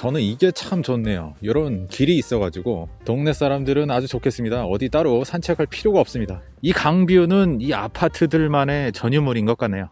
저는 이게 참 좋네요. 이런 길이 있어가지고 동네 사람들은 아주 좋겠습니다. 어디 따로 산책할 필요가 없습니다. 이 강뷰는 이 아파트들만의 전유물인 것 같네요.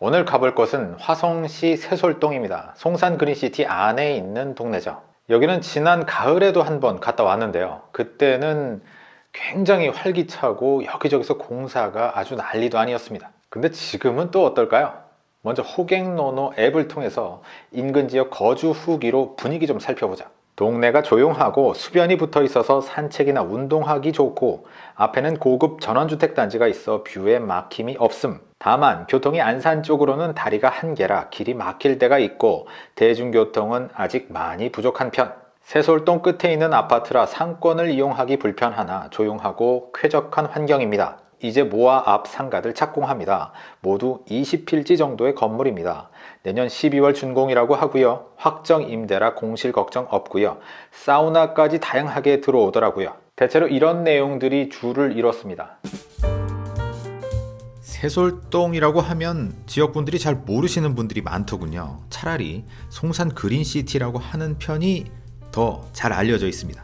오늘 가볼 곳은 화성시 세솔동입니다. 송산 그린시티 안에 있는 동네죠. 여기는 지난 가을에도 한 번 갔다 왔는데요. 그때는 굉장히 활기차고 여기저기서 공사가 아주 난리도 아니었습니다. 근데 지금은 또 어떨까요? 먼저 호갱노노 앱을 통해서 인근 지역 거주 후기로 분위기 좀 살펴보자. 동네가 조용하고 수변이 붙어 있어서 산책이나 운동하기 좋고 앞에는 고급 전원주택 단지가 있어 뷰에 막힘이 없음. 다만 교통이 안산 쪽으로는 다리가 한 개라 길이 막힐 때가 있고 대중교통은 아직 많이 부족한 편. 새솔동 끝에 있는 아파트라 상권을 이용하기 불편하나 조용하고 쾌적한 환경입니다 이제 모아 앞 상가들 착공합니다. 모두 20필지 정도의 건물입니다. 내년 12월 준공이라고 하고요. 확정 임대라 공실 걱정 없고요. 사우나까지 다양하게 들어오더라고요. 대체로 이런 내용들이 줄을 이뤘습니다. 세솔동이라고 하면 지역분들이 잘 모르시는 분들이 많더군요. 차라리 송산 그린시티라고 하는 편이 더 잘 알려져 있습니다.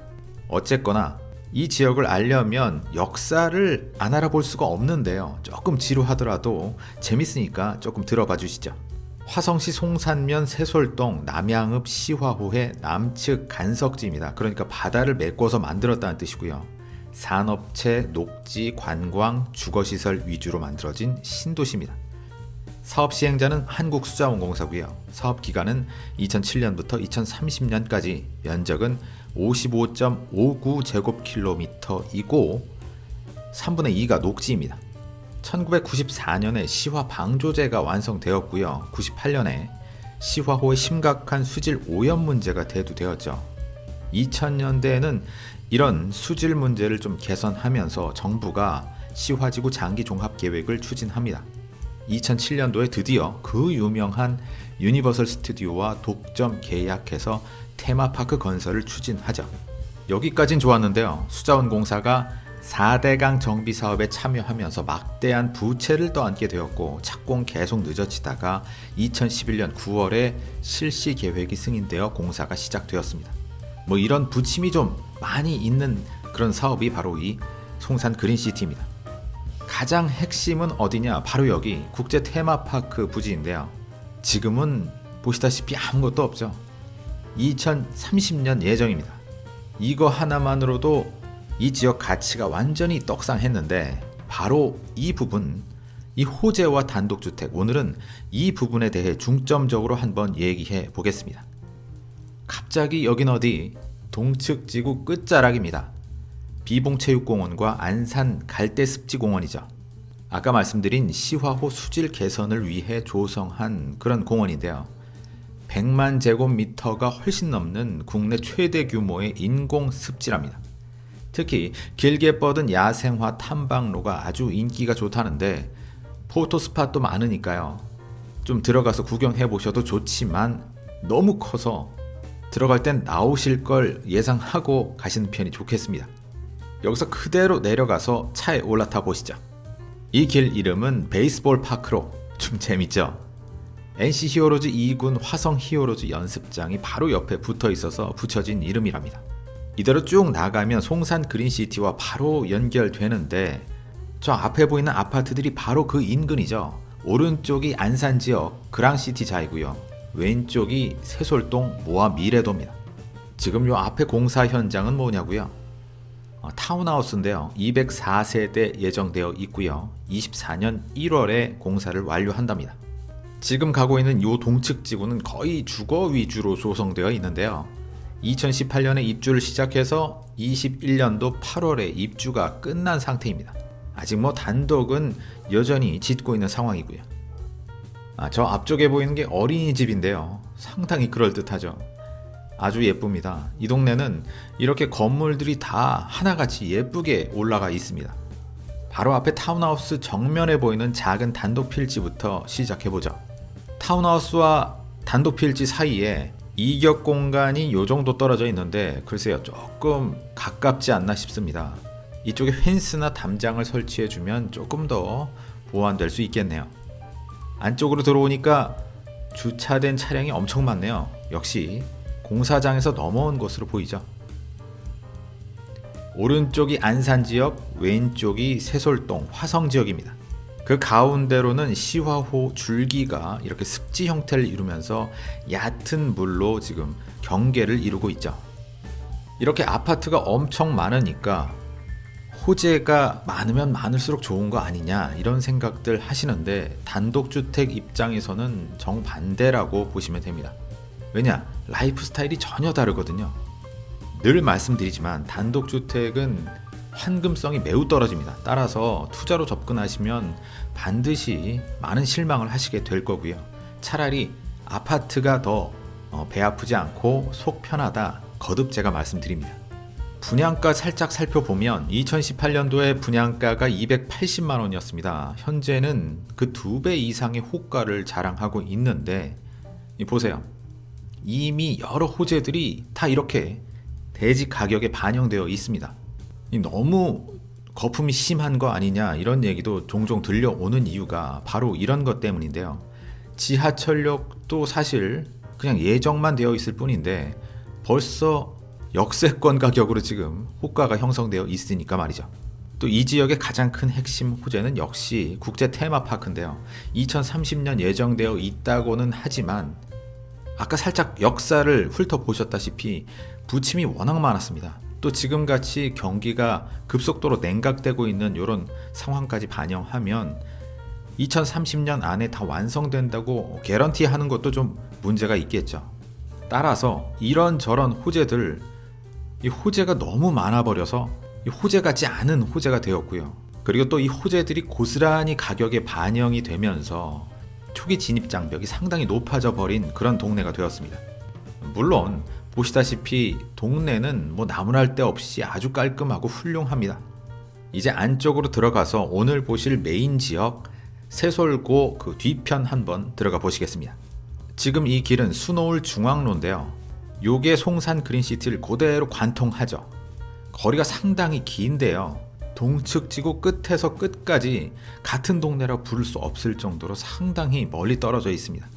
어쨌거나 이 지역을 알려면 역사를 안 알아볼 수가 없는데요. 조금 지루하더라도 재밌으니까 조금 들어봐 주시죠. 화성시 송산면 세솔동 남양읍 시화호의 남측 간석지입니다. 그러니까 바다를 메꿔서 만들었다는 뜻이고요. 산업체, 녹지, 관광, 주거시설 위주로 만들어진 신도시입니다. 사업 시행자는 한국수자원공사고요. 사업 기간은 2007년부터 2030년까지 면적은 55.59제곱킬로미터이고 3분의 2가 녹지입니다. 1994년에 시화 방조제가 완성되었고요. 98년에 시화호의 심각한 수질 오염 문제가 대두되었죠. 2000년대에는 이런 수질 문제를 좀 개선하면서 정부가 시화지구 장기 종합 계획을 추진합니다. 2007년도에 드디어 그 유명한 유니버설 스튜디오와 독점 계약해서 테마파크 건설을 추진하죠. 여기까진 좋았는데요. 수자원공사가 4대강 정비 사업에 참여하면서 막대한 부채를 떠안게 되었고 착공 계속 늦어지다가 2011년 9월에 실시 계획이 승인되어 공사가 시작되었습니다. 뭐 이런 부침이 좀 많이 있는 그런 사업이 바로 이 송산 그린시티입니다. 가장 핵심은 어디냐? 바로 여기 국제 테마파크 부지인데요. 지금은 보시다시피 아무것도 없죠. 2030년 예정입니다. 이거 하나만으로도 이 지역 가치가 완전히 떡상했는데 바로 이 부분 이 호재와 단독주택 오늘은 이 부분에 대해 중점적으로 한번 얘기해 보겠습니다. 갑자기 여긴 어디 동측 지구 끝자락입니다. 비봉체육공원과 안산 갈대습지공원이죠. 아까 말씀드린 시화호 수질 개선을 위해 조성한 그런 공원인데요. 100만 제곱미터가 훨씬 넘는 국내 최대 규모의 인공 습지랍니다. 특히 길게 뻗은 야생화 탐방로가 아주 인기가 좋다는데 포토스팟도 많으니까요. 좀 들어가서 구경해 보셔도 좋지만 너무 커서 들어갈 땐 나오실 걸 예상하고 가시는 편이 좋겠습니다. 여기서 그대로 내려가서 차에 올라타 보시죠. 이 길 이름은 베이스볼 파크로 좀 재밌죠? 넥센 히어로즈 2군 화성 히어로즈 연습장이 바로 옆에 붙어 있어서 붙여진 이름이랍니다. 이대로 쭉 나가면 송산 그린시티와 바로 연결되는데 저 앞에 보이는 아파트들이 바로 그 인근이죠. 오른쪽이 안산 지역 그랑시티 자이고요. 왼쪽이 세솔동 모아 미래도입니다. 지금 요 앞에 공사 현장은 뭐냐고요? 어, 타운하우스인데요. 204세대 예정되어 있고요. 24년 1월에 공사를 완료한답니다. 지금 가고 있는 이 동측 지구는 거의 주거 위주로 조성되어 있는데요. 2018년에 입주를 시작해서 21년도 8월에 입주가 끝난 상태입니다. 아직 뭐 단독은 여전히 짓고 있는 상황이고요. 아, 저 앞쪽에 보이는 게 어린이집인데요. 상당히 그럴듯하죠. 아주 예쁩니다. 이 동네는 이렇게 건물들이 다 하나같이 예쁘게 올라가 있습니다. 바로 앞에 타운하우스 정면에 보이는 작은 단독 필지부터 시작해보죠. 타운하우스와 단독 필지 사이에 이격 공간이 요 정도 떨어져 있는데 글쎄요 조금 가깝지 않나 싶습니다. 이쪽에 펜스나 담장을 설치해 주면 조금 더 보완될 수 있겠네요. 안쪽으로 들어오니까 주차된 차량이 엄청 많네요. 역시 공사장에서 넘어온 것으로 보이죠. 오른쪽이 안산 지역, 왼쪽이 세솔동 화성 지역입니다. 그 가운데로는 시화호 줄기가 이렇게 습지 형태를 이루면서 얕은 물로 지금 경계를 이루고 있죠. 이렇게 아파트가 엄청 많으니까 호재가 많으면 많을수록 좋은 거 아니냐 이런 생각들 하시는데 단독주택 입장에서는 정반대라고 보시면 됩니다. 왜냐? 라이프 스타일이 전혀 다르거든요. 늘 말씀드리지만 단독주택은 환금성이 매우 떨어집니다. 따라서 투자로 접근하시면 반드시 많은 실망을 하시게 될 거고요. 차라리 아파트가 더 어, 배 아프지 않고 속 편하다. 거듭 제가 말씀드립니다. 분양가 살짝 살펴보면 2018년도에 분양가가 280만 원이었습니다. 현재는 그 두 배 이상의 호가를 자랑하고 있는데 보세요. 이미 여러 호재들이 다 이렇게 대지 가격에 반영되어 있습니다. 너무 거품이 심한 거 아니냐 이런 얘기도 종종 들려오는 이유가 바로 이런 것 때문인데요. 지하철역도 사실 그냥 예정만 되어 있을 뿐인데 벌써 역세권 가격으로 지금 호가가 형성되어 있으니까 말이죠. 또 이 지역의 가장 큰 핵심 호재는 역시 국제 테마파크인데요. 2030년 예정되어 있다고는 하지만 아까 살짝 역사를 훑어보셨다시피 부침이 워낙 많았습니다. 또 지금같이 경기가 급속도로 냉각되고 있는 이런 상황까지 반영하면 2030년 안에 다 완성된다고 개런티 하는 것도 좀 문제가 있겠죠. 따라서 이런저런 호재들 이 호재가 너무 많아 버려서 호재 같지 않은 호재가 되었고요. 그리고 또 이 호재들이 고스란히 가격에 반영이 되면서 초기 진입 장벽이 상당히 높아져 버린 그런 동네가 되었습니다. 물론 보시다시피 동네는 뭐 나무랄 데 없이 아주 깔끔하고 훌륭합니다. 이제 안쪽으로 들어가서 오늘 보실 메인 지역 세솔고 그 뒤편 한번 들어가 보시겠습니다. 지금 이 길은 수노울 중앙로인데요. 요게 송산 그린시티를 그대로 관통하죠. 거리가 상당히 긴데요. 동측 지구 끝에서 끝까지 같은 동네라 부를 수 없을 정도로 상당히 멀리 떨어져 있습니다.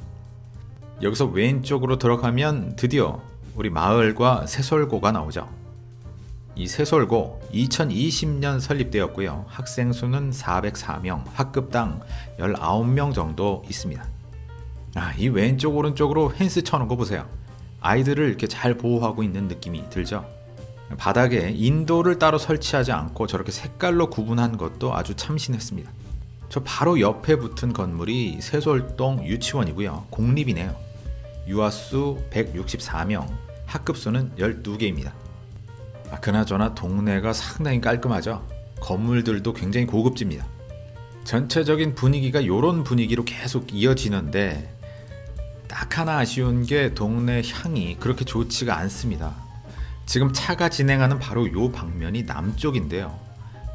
여기서 왼쪽으로 들어가면 드디어 우리 마을과 세솔고가 나오죠. 이 세솔고 2020년 설립되었고요. 학생 수는 404명, 학급당 19명 정도 있습니다. 아, 이 왼쪽 오른쪽으로 펜스 쳐놓은 거 보세요. 아이들을 이렇게 잘 보호하고 있는 느낌이 들죠. 바닥에 인도를 따로 설치하지 않고 저렇게 색깔로 구분한 것도 아주 참신했습니다. 저 바로 옆에 붙은 건물이 세솔동 유치원이고요. 공립이네요. 유아수 164명, 학급수는 12개입니다. 아, 그나저나 동네가 상당히 깔끔하죠. 건물들도 굉장히 고급집니다. 전체적인 분위기가 이런 분위기로 계속 이어지는데 딱 하나 아쉬운 게 동네 향이 그렇게 좋지가 않습니다. 지금 차가 진행하는 바로 요 방면이 남쪽인데요.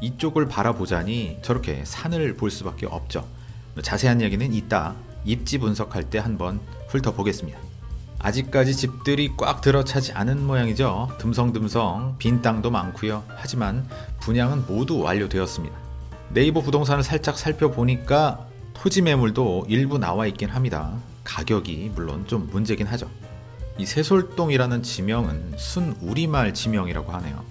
이쪽을 바라보자니 저렇게 산을 볼 수밖에 없죠. 자세한 얘기는 이따 입지 분석할 때 한번 훑어보겠습니다. 아직까지 집들이 꽉 들어차지 않은 모양이죠. 듬성듬성 빈 땅도 많고요. 하지만 분양은 모두 완료되었습니다. 네이버 부동산을 살짝 살펴보니까 토지 매물도 일부 나와 있긴 합니다. 가격이 물론 좀 문제긴 하죠. 이 세솔동이라는 지명은 순 우리말 지명이라고 하네요.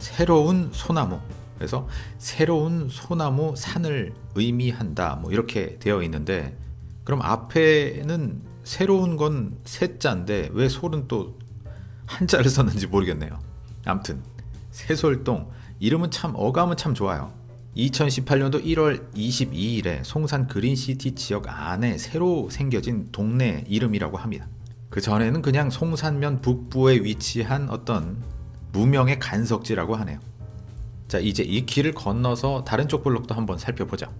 새로운 소나무. 그래서 새로운 소나무 산을 의미한다. 뭐 이렇게 되어 있는데 그럼 앞에는 새로운 건 세자인데 왜 솔은 또 한자를 썼는지 모르겠네요. 암튼 세솔동 이름은 참 어감은 참 좋아요. 2018년도 1월 22일에 송산 그린시티 지역 안에 새로 생겨진 동네 이름이라고 합니다. 그 전에는 그냥 송산면 북부에 위치한 어떤 무명의 간석지라고 하네요. 자, 이제 이 길을 건너서 다른 쪽 블록도 한번 살펴보자.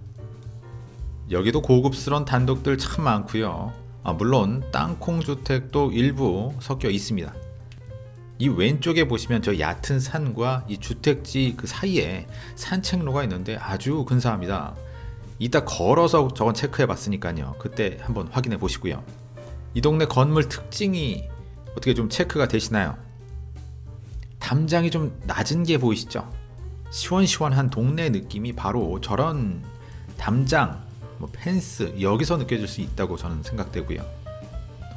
여기도 고급스러운 단독들 참 많고요. 아, 물론 땅콩 주택도 일부 섞여 있습니다. 이 왼쪽에 보시면 저 얕은 산과 이 주택지 그 사이에 산책로가 있는데 아주 근사합니다. 이따 걸어서 저건 체크해 봤으니까요. 그때 한번 확인해 보시고요. 이 동네 건물 특징이 어떻게 좀 체크가 되시나요? 담장이 좀 낮은 게 보이시죠? 시원시원한 동네 느낌이 바로 저런 담장 뭐 펜스 여기서 느껴질 수 있다고 저는 생각되고요.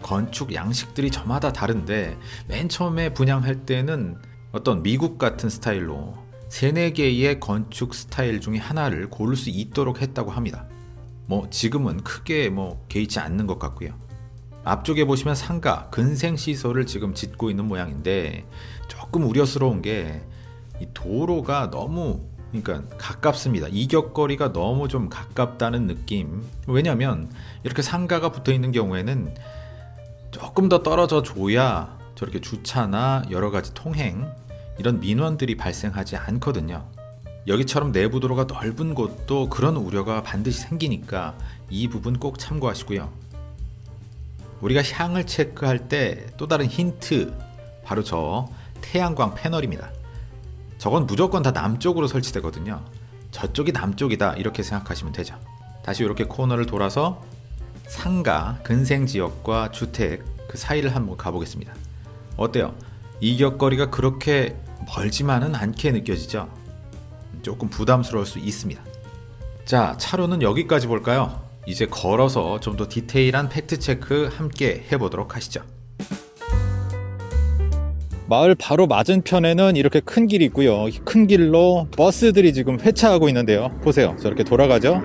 건축 양식들이 저마다 다른데 맨 처음에 분양할 때는 어떤 미국 같은 스타일로 세네 개의 건축 스타일 중에 하나를 고를 수 있도록 했다고 합니다. 뭐 지금은 크게 뭐 개의치 않는 것 같고요. 앞쪽에 보시면 상가 근생 시설을 지금 짓고 있는 모양인데 조금 우려스러운 게이 도로가 너무 그러니까 가깝습니다. 이격거리가 너무 좀 가깝다는 느낌. 왜냐하면 이렇게 상가가 붙어 있는 경우에는 조금 더 떨어져 줘야 저렇게 주차나 여러 가지 통행 이런 민원들이 발생하지 않거든요. 여기처럼 내부 도로가 넓은 곳도 그런 우려가 반드시 생기니까 이 부분 꼭 참고하시고요. 우리가 향을 체크할 때 또 다른 힌트 바로 저 태양광 패널입니다. 저건 무조건 다 남쪽으로 설치되거든요. 저쪽이 남쪽이다 이렇게 생각하시면 되죠. 다시 이렇게 코너를 돌아서 상가, 근생지역과 주택 그 사이를 한번 가보겠습니다. 어때요? 이격거리가 그렇게 멀지만은 않게 느껴지죠? 조금 부담스러울 수 있습니다. 자, 차로는 여기까지 볼까요? 이제 걸어서 좀 더 디테일한 팩트체크 함께 해보도록 하시죠. 마을 바로 맞은편에는 이렇게 큰 길이 있고요. 큰 길로 버스들이 지금 회차하고 있는데요. 보세요. 저렇게 돌아가죠.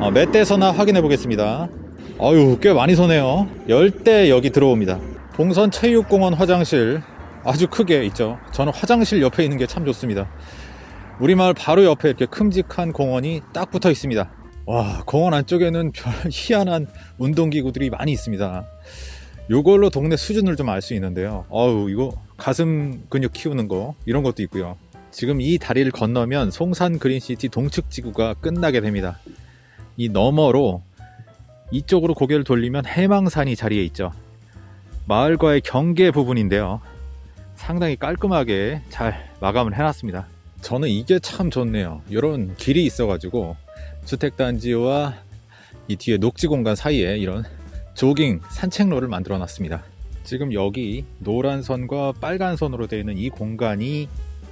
어, 몇 대서나 확인해 보겠습니다. 아유, 꽤 많이 서네요. 10대 여기 들어옵니다. 봉선 체육공원 화장실 아주 크게 있죠. 저는 화장실 옆에 있는 게 참 좋습니다. 우리 마을 바로 옆에 이렇게 큼직한 공원이 딱 붙어 있습니다. 와, 공원 안쪽에는 별 희한한 운동기구들이 많이 있습니다. 요걸로 동네 수준을 좀 알 수 있는데요. 어우, 이거 가슴 근육 키우는 거 이런 것도 있고요. 지금 이 다리를 건너면 송산 그린시티 동측 지구가 끝나게 됩니다. 이 너머로 이쪽으로 고개를 돌리면 해망산이 자리에 있죠. 마을과의 경계 부분인데요. 상당히 깔끔하게 잘 마감을 해놨습니다. 저는 이게 참 좋네요. 이런 길이 있어 가지고 주택단지와 이 뒤에 녹지 공간 사이에 이런 조깅 산책로를 만들어 놨습니다. 지금 여기 노란 선과 빨간 선으로 되어 있는 이 공간이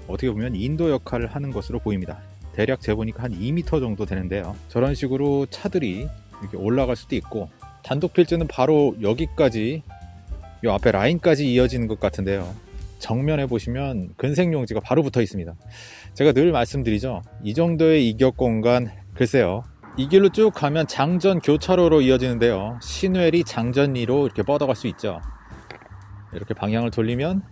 어떻게 보면 인도 역할을 하는 것으로 보입니다. 대략 재보니까 한 2m 정도 되는데요. 저런 식으로 차들이 이렇게 올라갈 수도 있고 단독 필지는 바로 여기까지 이 앞에 라인까지 이어지는 것 같은데요. 정면에 보시면 근생용지가 바로 붙어 있습니다. 제가 늘 말씀드리죠. 이 정도의 이격 공간 글쎄요. 이 길로 쭉 가면 장전 교차로로 이어지는데요. 신회리 장전리로 이렇게 뻗어갈 수 있죠. 이렇게 방향을 돌리면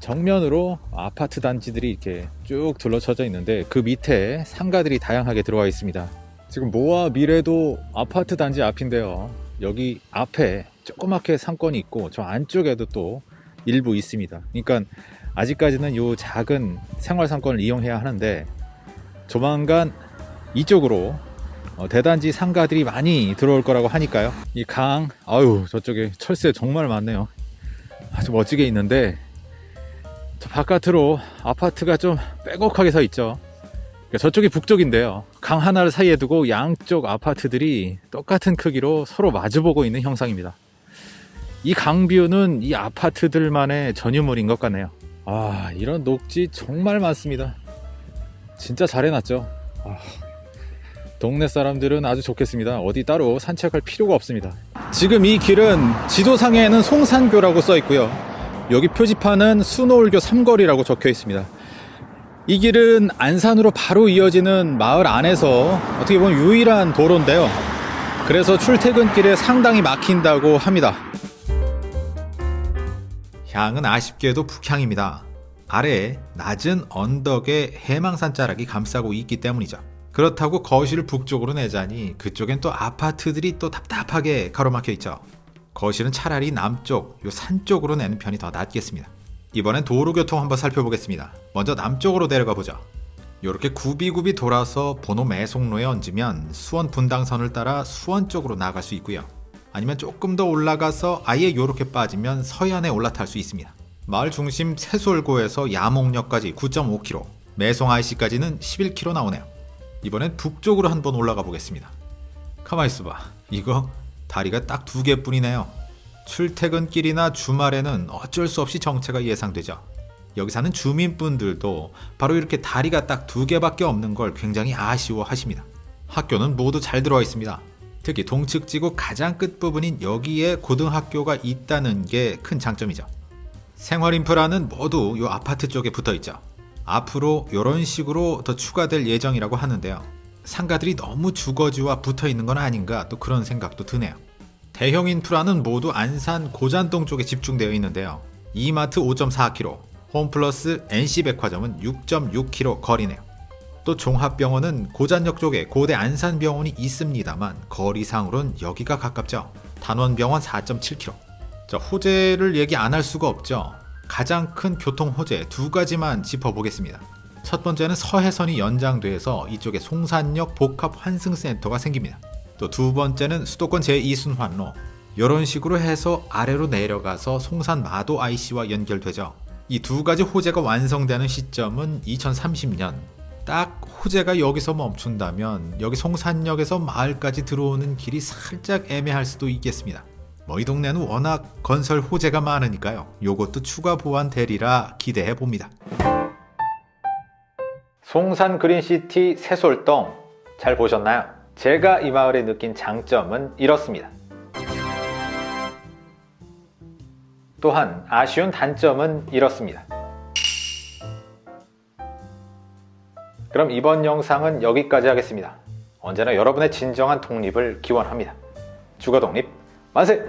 정면으로 아파트 단지들이 이렇게 쭉 둘러쳐져 있는데 그 밑에 상가들이 다양하게 들어와 있습니다. 지금 모아 미래도 아파트 단지 앞인데요. 여기 앞에 조그맣게 상권이 있고 저 안쪽에도 또 일부 있습니다. 그러니까 아직까지는 이 작은 생활 상권을 이용해야 하는데 조만간 이쪽으로 어, 대단지 상가들이 많이 들어올 거라고 하니까요. 이 강, 아유 저쪽에 철새 정말 많네요. 아주 멋지게 있는데 저 바깥으로 아파트가 좀 빼곡하게 서 있죠. 그러니까 저쪽이 북쪽인데요. 강 하나를 사이에 두고 양쪽 아파트들이 똑같은 크기로 서로 마주보고 있는 형상입니다. 이 강뷰는 이 아파트들만의 전유물인 것 같네요. 아, 이런 녹지 정말 많습니다. 진짜 잘 해놨죠. 아, 동네 사람들은 아주 좋겠습니다. 어디 따로 산책할 필요가 없습니다. 지금 이 길은 지도상에는 송산교라고 써 있고요. 여기 표지판은 수노울교 삼거리라고 적혀 있습니다. 이 길은 안산으로 바로 이어지는 마을 안에서 어떻게 보면 유일한 도로인데요. 그래서 출퇴근길에 상당히 막힌다고 합니다. 향은 아쉽게도 북향입니다. 아래에 낮은 언덕에 해망산 자락이 감싸고 있기 때문이죠. 그렇다고 거실을 북쪽으로 내자니 그쪽엔 또 아파트들이 또 답답하게 가로막혀 있죠. 거실은 차라리 남쪽, 요 산 쪽으로 내는 편이 더 낫겠습니다. 이번엔 도로교통 한번 살펴보겠습니다. 먼저 남쪽으로 내려가 보죠. 이렇게 굽이굽이 돌아서 번호 매송로에 얹으면 수원 분당선을 따라 수원 쪽으로 나갈 수 있고요. 아니면 조금 더 올라가서 아예 이렇게 빠지면 서해안에 올라탈 수 있습니다. 마을 중심 세솔고에서 야목역까지 9.5km, 매송 IC까지는 11km 나오네요. 이번엔 북쪽으로 한번 올라가 보겠습니다. 가만 있어봐. 이거 다리가 딱 두 개뿐이네요. 출퇴근길이나 주말에는 어쩔 수 없이 정체가 예상되죠. 여기 사는 주민분들도 바로 이렇게 다리가 딱 두 개밖에 없는 걸 굉장히 아쉬워하십니다. 학교는 모두 잘 들어와 있습니다. 특히 동측지구 가장 끝부분인 여기에 고등학교가 있다는 게 큰 장점이죠. 생활 인프라는 모두 이 아파트 쪽에 붙어 있죠. 앞으로 이런 식으로 더 추가될 예정이라고 하는데요. 상가들이 너무 주거지와 붙어 있는 건 아닌가 또 그런 생각도 드네요. 대형 인프라는 모두 안산 고잔동 쪽에 집중되어 있는데요. 이마트 5.4km, 홈플러스 NC백화점은 6.6km 거리네요. 또 종합병원은 고잔역 쪽에 고대 안산병원이 있습니다만 거리상으로는 여기가 가깝죠. 단원병원 4.7km. 자, 호재를 얘기 안 할 수가 없죠. 가장 큰 교통 호재 두 가지만 짚어보겠습니다. 첫 번째는 서해선이 연장돼서 이쪽에 송산역 복합 환승센터가 생깁니다. 또 두 번째는 수도권 제2순환로 이런 식으로 해서 아래로 내려가서 송산 마도 IC와 연결되죠. 이 두 가지 호재가 완성되는 시점은 2030년. 딱 호재가 여기서 멈춘다면 여기 송산역에서 마을까지 들어오는 길이 살짝 애매할 수도 있겠습니다. 뭐 이 동네는 워낙 건설 호재가 많으니까요. 요것도 추가 보완 되리라 기대해 봅니다. 송산 그린시티 새솔동 잘 보셨나요? 제가 이 마을에 느낀 장점은 이렇습니다. 또한 아쉬운 단점은 이렇습니다. 그럼 이번 영상은 여기까지 하겠습니다. 언제나 여러분의 진정한 독립을 기원합니다. 주거 독립 만세!